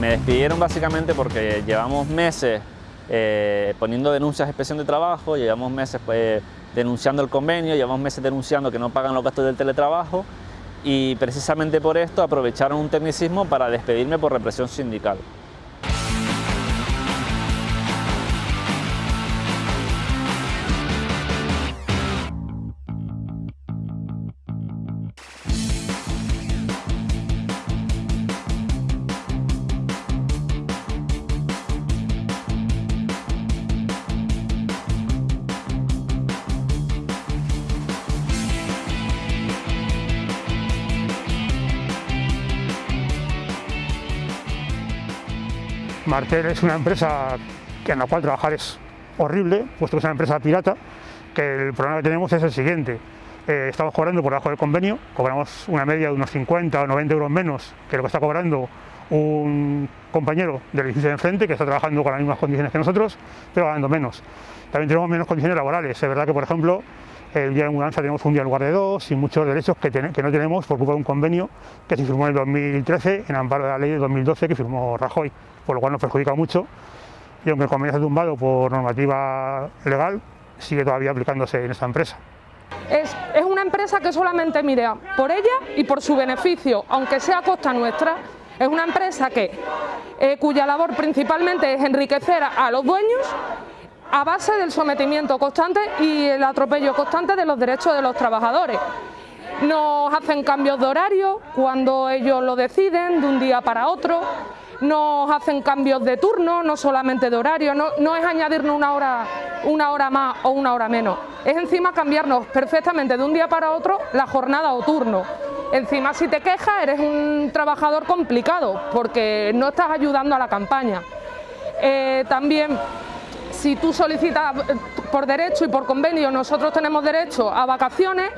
Me despidieron básicamente porque llevamos meses eh, poniendo denuncias de inspección de trabajo, llevamos meses pues, denunciando el convenio, llevamos meses denunciando que no pagan los gastos del teletrabajo y precisamente por esto aprovecharon un tecnicismo para despedirme por represión sindical. Martel es una empresa en la cual trabajar es horrible, puesto que es una empresa pirata, que el problema que tenemos es el siguiente. Eh, estamos cobrando por debajo del convenio, cobramos una media de unos 50 o 90 euros menos que lo que está cobrando un compañero del edificio de enfrente que está trabajando con las mismas condiciones que nosotros, pero ganando menos. También tenemos menos condiciones laborales. Es verdad que, por ejemplo, el día de mudanza tenemos un día en lugar de dos y muchos derechos que, que, no tenemos por culpa de un convenio que se firmó en el 2013 en amparo de la ley de 2012 que firmó Rajoy, por lo cual nos perjudica mucho y aunque el convenio ha tumbado por normativa legal, sigue todavía aplicándose en esta empresa. Es, es una empresa que solamente mira por ella y por su beneficio, aunque sea a costa nuestra, es una empresa que, eh, cuya labor principalmente es enriquecer a los dueños a base del sometimiento constante y el atropello constante de los derechos de los trabajadores. Nos hacen cambios de horario cuando ellos lo deciden, de un día para otro, nos hacen cambios de turno, no solamente de horario, no, es añadirnos una hora, una hora más o una hora menos, es encima cambiarnos perfectamente de un día para otro la jornada o turno. Encima si te quejas eres un trabajador complicado porque no estás ayudando a la campaña. Eh, también si tú solicitas eh, por derecho y por convenio, nosotros tenemos derecho a vacaciones,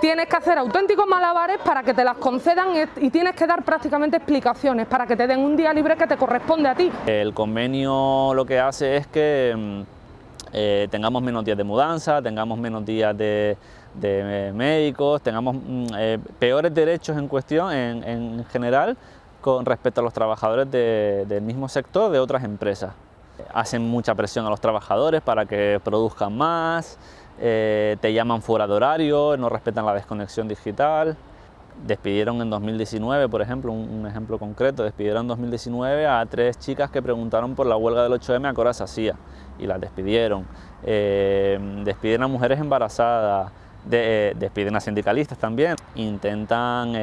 tienes que hacer auténticos malabares para que te las concedan y tienes que dar prácticamente explicaciones para que te den un día libre que te corresponde a ti. El convenio lo que hace es que mm, eh, tengamos menos días de mudanza, tengamos menos días de, eh, médicos, tengamos mm, peores derechos en cuestión en, general con respecto a los trabajadores del mismo sector de otras empresas hacen mucha presión a los trabajadores para que produzcan más, eh, te llaman fuera de horario, no respetan la desconexión digital. Despidieron en 2019, por ejemplo, un, ejemplo concreto, despidieron en 2019 a tres chicas que preguntaron por la huelga del 8M a qué hora y las despidieron. Eh, despiden a mujeres embarazadas, eh, despiden a sindicalistas también. Intentan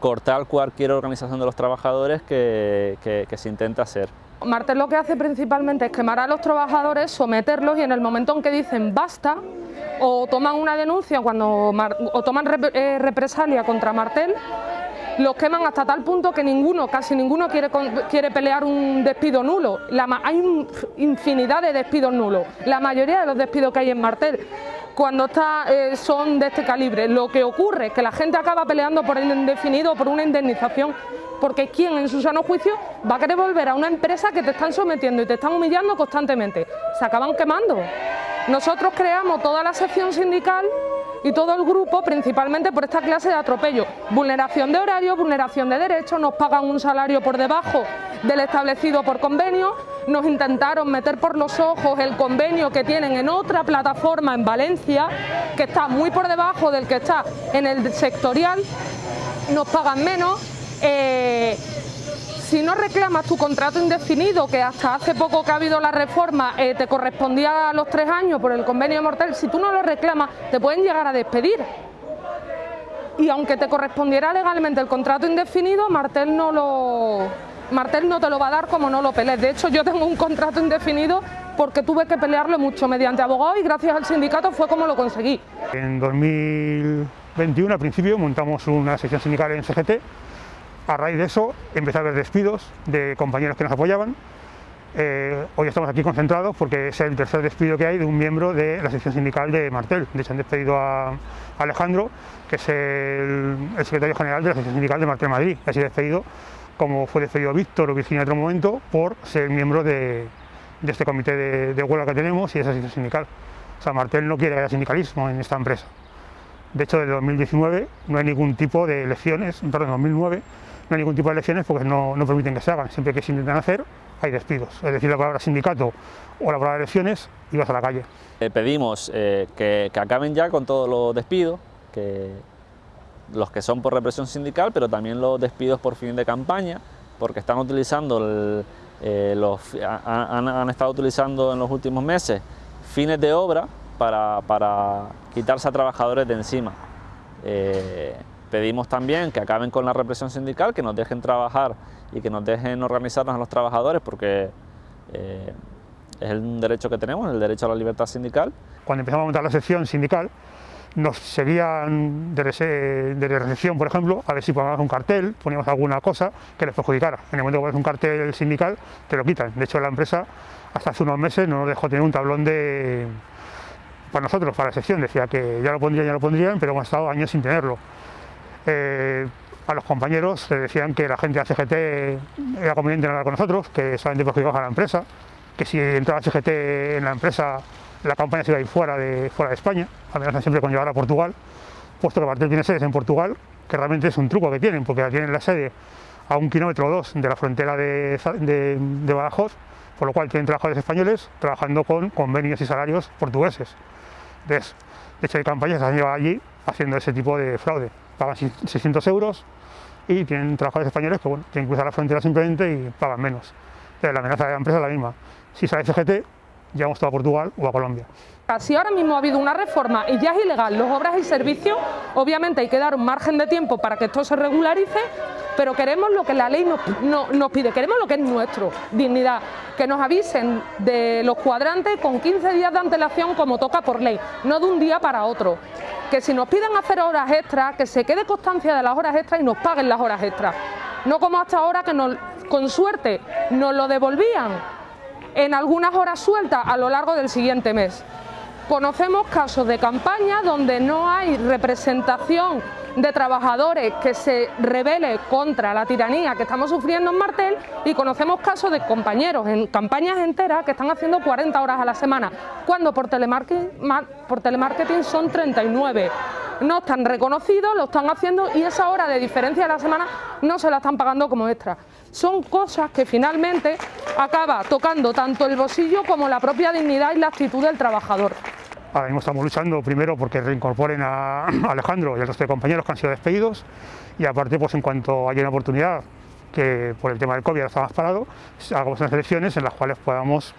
cortar cualquier organización de los trabajadores que se intenta hacer. Martel lo que hace principalmente es quemar a los trabajadores, someterlos y en el momento en que dicen basta o toman una denuncia cuando, o toman eh, represalia contra Martel, los queman hasta tal punto que ninguno, casi ninguno quiere, pelear un despido nulo. hay infinidad de despidos nulos, la mayoría de los despidos que hay en Martel cuando está, eh, son de este calibre. Lo que ocurre es que la gente acaba peleando por el indefinido, por una indemnización porque ¿quién en su sano juicio va a querer volver a una empresa que te están sometiendo y te están humillando constantemente? Se acaban quemando. Nosotros creamos toda la sección sindical y todo el grupo principalmente por esta clase de atropello. Vulneración de horario, vulneración de derechos, nos pagan un salario por debajo del establecido por convenio, nos intentaron meter por los ojos el convenio que tienen en otra plataforma en Valencia, que está muy por debajo del que está en el sectorial, nos pagan menos, eh, si no reclamas tu contrato indefinido, que hasta hace poco que ha habido la reforma eh, te correspondía a los tres años por el convenio mortal, si tú no lo reclamas te pueden llegar a despedir. Y aunque te correspondiera legalmente el contrato indefinido, Martel no lo, Martel no te lo va a dar como no lo pelees. De hecho, yo tengo un contrato indefinido porque tuve que pelearlo mucho mediante abogado y gracias al sindicato fue como lo conseguí. En 2021, al principio, montamos una sección sindical en CGT a raíz de eso empecé a haber despidos de compañeros que nos apoyaban. Eh, hoy estamos aquí concentrados porque es el tercer despido que hay de un miembro de la sección sindical de Martel. De hecho han despedido a Alejandro, que es el, secretario general de la sección sindical de Martel Madrid. Ha sido despedido como fue despedido Víctor o Virginia en otro momento por ser miembro de, este comité de, huelga que tenemos y de esa sección sindical. O sea, Martel no quiere que haya sindicalismo en esta empresa. De hecho, desde 2019 no hay ningún tipo de elecciones, perdón, 2009 no hay ningún tipo de elecciones porque no, no permiten que se hagan. Siempre que se intentan hacer, hay despidos. Es decir, la palabra sindicato o la palabra elecciones y vas a la calle. Eh, pedimos eh, que, que, acaben ya con todos los despidos, que los que son por represión sindical, pero también los despidos por fin de campaña, porque están utilizando, eh, los, han, han, estado utilizando en los últimos meses fines de obra para, para quitarse a trabajadores de encima. Pedimos también que acaben con la represión sindical, que nos dejen trabajar y que nos dejen organizarnos a los trabajadores, porque eh, es un derecho que tenemos, el derecho a la libertad sindical. Cuando empezamos a montar la sección sindical, nos seguían de, de recepción, por ejemplo, a ver si poníamos un cartel, poníamos alguna cosa que les perjudicara. En el momento que pones un cartel sindical, te lo quitan. De hecho, la empresa hasta hace unos meses no nos dejó tener un tablón de para nosotros, para la sección, decía que ya lo pondrían, ya lo pondrían, pero hemos estado años sin tenerlo. Eh, a los compañeros les decían que la gente de CGT era conveniente hablar con nosotros, que solamente perjudicaban a la empresa, que si entraba CGT en la empresa la campaña se iba a ir fuera de, fuera de España, amenazan siempre con llevar a Portugal, puesto que Martel tiene sedes en Portugal, que realmente es un truco que tienen, porque tienen la sede a un kilómetro o dos de la frontera de, de, Badajoz, por lo cual tienen trabajadores españoles trabajando con convenios y salarios portugueses. De hecho hay campañas que se han llevado allí haciendo ese tipo de fraude, pagan 600 euros y tienen trabajadores españoles que bueno, tienen que cruzar la frontera simplemente y pagan menos. Entonces, la amenaza de la empresa es la misma. Si sale CGT, llevamos todo a Portugal o a Colombia. Si ahora mismo ha habido una reforma y ya es ilegal los obras y servicios, obviamente hay que dar un margen de tiempo para que esto se regularice, pero queremos lo que la ley nos, no, nos pide, queremos lo que es nuestro, dignidad, que nos avisen de los cuadrantes con 15 días de antelación como toca por ley, no de un día para otro. Que si nos piden hacer horas extras, que se quede constancia de las horas extras y nos paguen las horas extras. No como hasta ahora que nos, con suerte nos lo devolvían en algunas horas sueltas a lo largo del siguiente mes. Conocemos casos de campaña donde no hay representación de trabajadores que se rebele contra la tiranía que estamos sufriendo en Martel y conocemos casos de compañeros en campañas enteras que están haciendo 40 horas a la semana, cuando por telemarketing, por telemarketing son 39 no están reconocidos, lo están haciendo y esa hora de diferencia de la semana no se la están pagando como extra. Son cosas que finalmente acaba tocando tanto el bolsillo como la propia dignidad y la actitud del trabajador. Ahora mismo estamos luchando primero porque reincorporen a Alejandro y al resto de compañeros que han sido despedidos y aparte pues en cuanto haya una oportunidad que por el tema del COVID está más parado, hagamos unas elecciones en las cuales podamos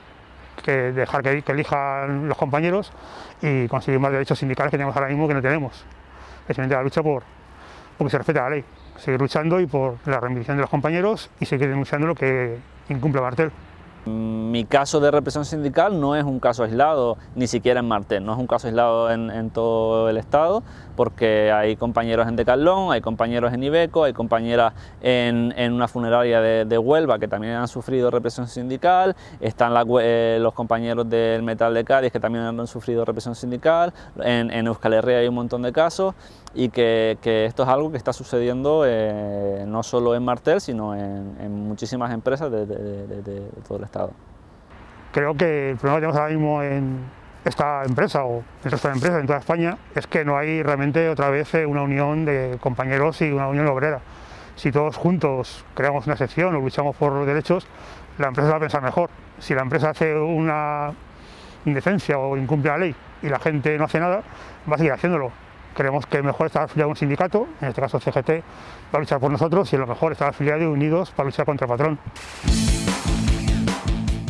que dejar que, elijan los compañeros y conseguir más derechos sindicales que tenemos ahora mismo que no tenemos. Especialmente la lucha por porque se respete la ley, seguir luchando y por la reivindicación de los compañeros y seguir denunciando lo que incumple Martel. Mi caso de represión sindical no es un caso aislado, ni siquiera en Martel, no es un caso aislado en, en todo el estado, porque hay compañeros en Decalón, hay compañeros en Ibeco, hay compañeras en, una funeraria de, Huelva que también han sufrido represión sindical, están eh, los compañeros del Metal de Cádiz que también han sufrido represión sindical, en, en Euskal Herria hay un montón de casos y que, esto es algo que está sucediendo eh, no solo en Martel, sino en, en muchísimas empresas de, todo el estado. Creo que el problema que tenemos ahora mismo en esta empresa o el resto de empresas en toda España es que no hay realmente otra vez eh, una unión de compañeros y una unión obrera. Si todos juntos creamos una sección o luchamos por los derechos, la empresa va a pensar mejor. Si la empresa hace una indecencia o incumple la ley y la gente no hace nada, va a seguir haciéndolo. Creemos que mejor estar afiliado a un sindicato, en este caso CGT, va a luchar por nosotros y lo mejor estar afiliado y unidos para luchar contra el patrón.